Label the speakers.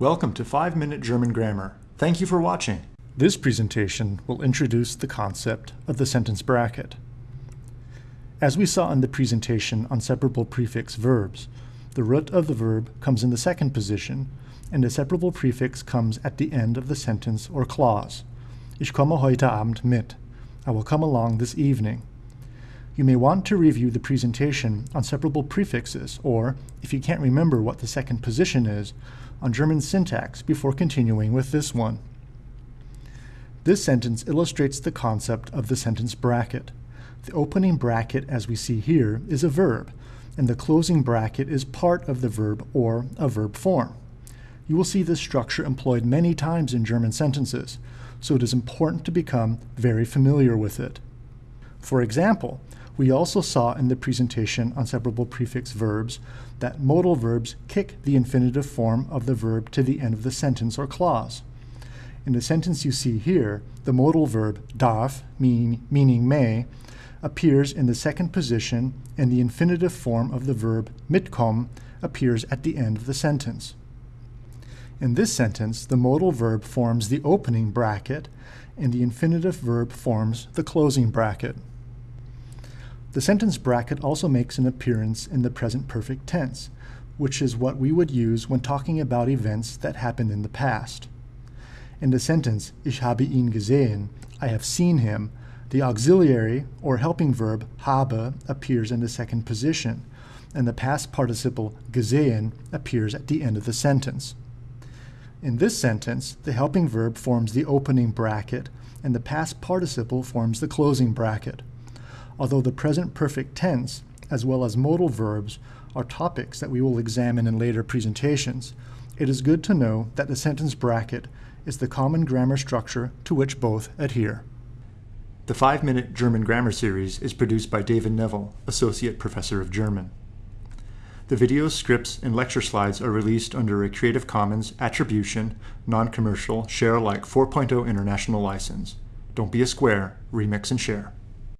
Speaker 1: Welcome to 5 Minute German Grammar. Thank you for watching. This presentation will introduce the concept of the sentence bracket. As we saw in the presentation on separable prefix verbs, the root of the verb comes in the second position, and a separable prefix comes at the end of the sentence or clause. Ich komme heute Abend mit. I will come along this evening. You may want to review the presentation on separable prefixes, or, if you can't remember what the second position is, on German syntax before continuing with this one. This sentence illustrates the concept of the sentence bracket. The opening bracket, as we see here, is a verb, and the closing bracket is part of the verb or a verb form. You will see this structure employed many times in German sentences, so it is important to become very familiar with it. For example, we also saw in the presentation on separable prefix verbs that modal verbs kick the infinitive form of the verb to the end of the sentence or clause. In the sentence you see here, the modal verb darf, mean, meaning may, appears in the second position and the infinitive form of the verb mitkommen appears at the end of the sentence. In this sentence, the modal verb forms the opening bracket and the infinitive verb forms the closing bracket. The sentence bracket also makes an appearance in the present perfect tense, which is what we would use when talking about events that happened in the past. In the sentence, Ich habe ihn gesehen, I have seen him, the auxiliary or helping verb habe appears in the second position, and the past participle gesehen appears at the end of the sentence. In this sentence, the helping verb forms the opening bracket, and the past participle forms the closing bracket. Although the present perfect tense, as well as modal verbs, are topics that we will examine in later presentations, it is good to know that the sentence bracket is the common grammar structure to which both adhere. The 5-Minute German Grammar Series is produced by David Neville, Associate Professor of German. The videos, scripts, and lecture slides are released under a Creative Commons Attribution, Non-Commercial, Share Alike 4.0 International License. Don't be a square, remix and share.